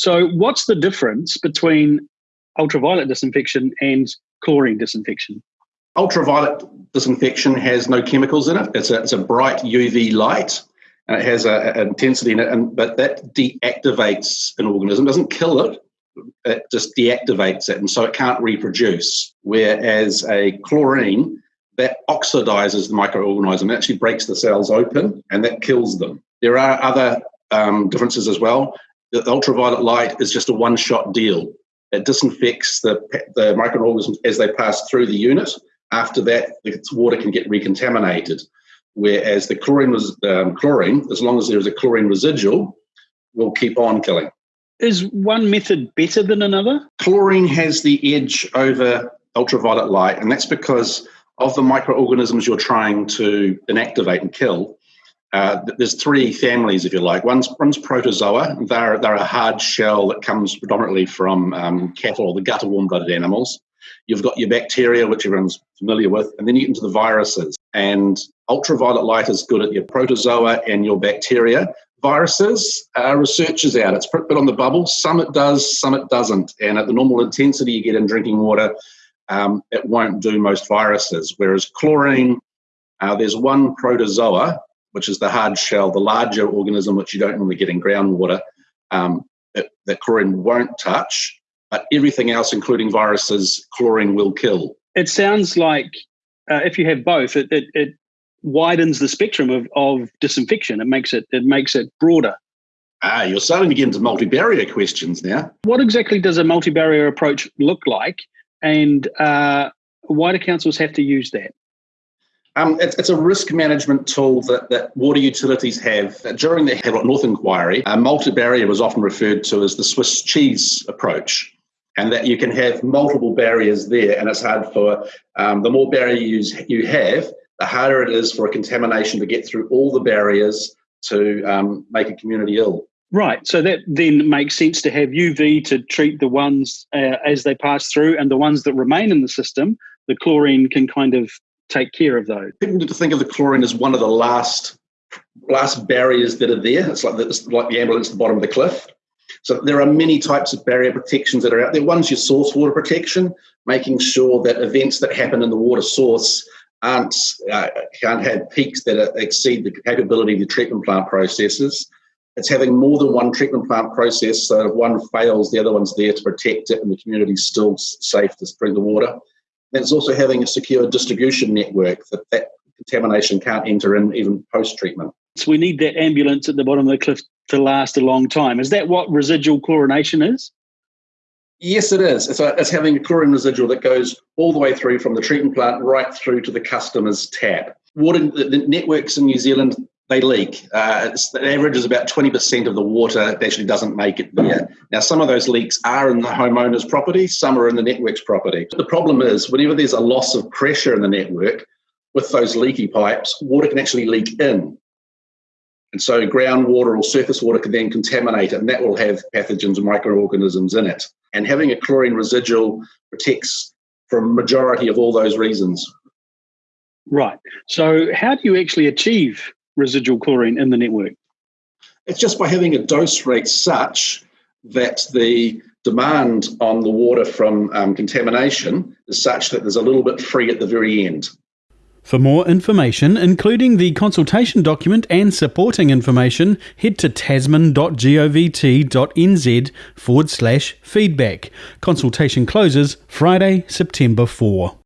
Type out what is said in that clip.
So, what's the difference between ultraviolet disinfection and chlorine disinfection? Ultraviolet disinfection has no chemicals in it. It's a, it's a bright UV light and it has an intensity in it, and, but that deactivates an organism, doesn't kill it, it just deactivates it, and so it can't reproduce. Whereas a chlorine, that oxidizes the microorganism, it actually breaks the cells open and that kills them. There are other um, differences as well. The ultraviolet light is just a one shot deal. It disinfects the, the microorganisms as they pass through the unit. After that, the water can get recontaminated. Whereas the chlorine, was, um, chlorine, as long as there is a chlorine residual, will keep on killing. Is one method better than another? Chlorine has the edge over ultraviolet light, and that's because of the microorganisms you're trying to inactivate and kill. Uh, there's three families, if you like. One's, one's protozoa. They're, they're a hard shell that comes predominantly from um, cattle or the gut of warm-blooded animals. You've got your bacteria, which everyone's familiar with, and then you get into the viruses. And ultraviolet light is good at your protozoa and your bacteria. Viruses, uh, research is out. It's a bit on the bubble. Some it does, some it doesn't. And at the normal intensity you get in drinking water, um, it won't do most viruses. Whereas chlorine, uh, there's one protozoa, which is the hard shell, the larger organism which you don't normally get in groundwater, um, that, that chlorine won't touch. But everything else, including viruses, chlorine will kill. It sounds like uh, if you have both, it, it, it widens the spectrum of, of disinfection. It makes it it makes it broader. Ah, you're starting to get into multi-barrier questions now. What exactly does a multi-barrier approach look like, and uh, why do councils have to use that? Um, it's, it's, a risk management tool that, that water utilities have. During the Havelock North inquiry, a multi-barrier was often referred to as the Swiss cheese approach and that you can have multiple barriers there, and it's hard for um, the more barriers you have, the harder it is for a contamination to get through all the barriers to um, make a community ill. Right. So that then makes sense to have UV to treat the ones uh, as they pass through, and the ones that remain in the system, the chlorine can kind of take care of those. People need to think of the chlorine as one of the last last barriers that are there. It's like the, it's like the ambulance at the bottom of the cliff. So there are many types of barrier protections that are out there. One's your source water protection, making sure that events that happen in the water source aren't uh, can't have peaks that exceed the capability of the treatment plant processes. It's having more than one treatment plant process, so if one fails, the other one's there to protect it, and the community's still safe to drink the water. And it's also having a secure distribution network that that contamination can't enter in even post treatment. So we need that ambulance at the bottom of the cliff to last a long time. Is that what residual chlorination is? Yes, it is. It's, a, it's having a chlorine residual that goes all the way through from the treatment plant right through to the customer's tap. Water the networks in New Zealand they leak. Uh, the average is about 20% of the water that actually doesn't make it there. Now, some of those leaks are in the homeowner's property, some are in the network's property. The problem is, whenever there's a loss of pressure in the network with those leaky pipes, water can actually leak in. And so groundwater or surface water can then contaminate it, and that will have pathogens and microorganisms in it. And having a chlorine residual protects from majority of all those reasons. Right. So how do you actually achieve residual chlorine in the network? It's just by having a dose rate such that the demand on the water from um, contamination is such that there's a little bit free at the very end. For more information, including the consultation document and supporting information, head to tasman.govt.nz forward slash feedback. Consultation closes Friday, September 4.